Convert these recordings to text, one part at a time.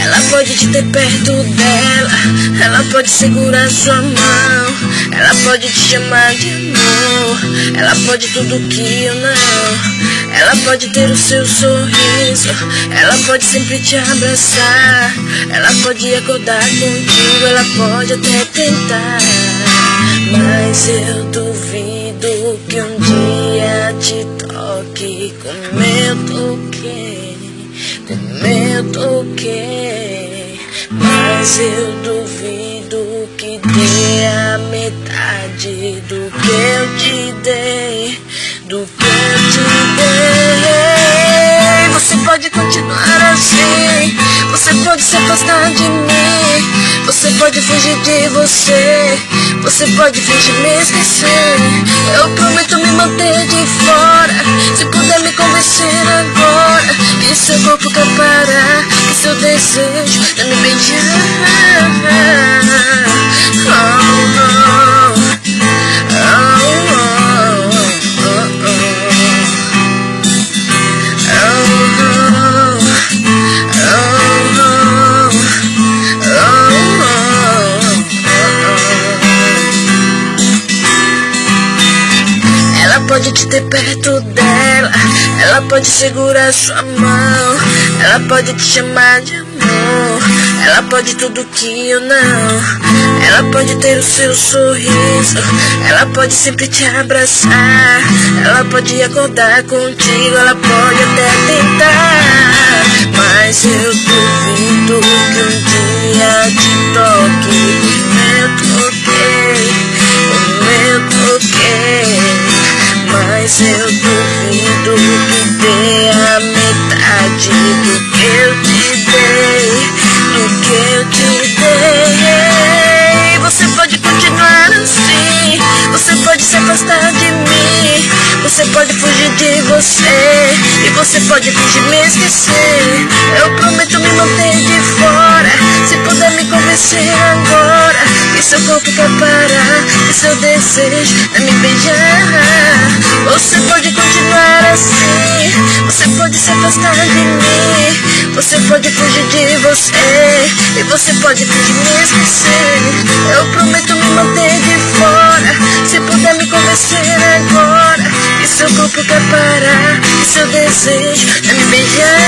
Ela pode te ter perto dela, ela pode segurar sua mão, ela pode te chamar de amor, ela pode tudo que eu não. Ela pode ter o seu sorriso, ela pode sempre te abraçar, ela pode acordar contigo, ela pode até tentar. Mas eu duvido que um dia te toque como eu toquei, como eu toquei. Mas eu duvido que dê a de mim, você pode fugir de você, você pode fingir me esquecer. Eu prometo me manter de fora, se puder me convencer agora que seu corpo quer parar, que seu desejo é me beijar. Pode te ter perto dela, ela pode segurar sua mão, ela pode te chamar de amor, ela pode tudo que eu não. Ela pode ter o seu sorriso, ela pode sempre te abraçar, ela pode acordar contigo, ela pode até tentar. Do que eu te dei, do que eu te dei. Você pode continuar assim, você pode se afastar de mim, você pode fugir de você e você pode fingir me esquecer. Eu prometo me manter de fora, se puder me convencer agora que seu corpo quer parar, seu desejo é me beijar. Você pode continuar assim, você pode se afastar de mim, você pode fugir de você e você pode fingir me esquecer. Eu prometo me manter de fora, se puder me convencer agora que seu corpo quer parar, que seu desejo é me beijar.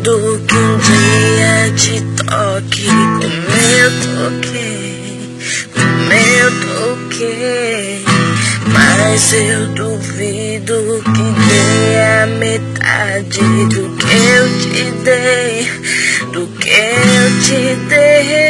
Duvido que um dia te toque como eu toquei, como eu toquei. Mas eu duvido que dê a metade do que eu te dei, do que eu te dei.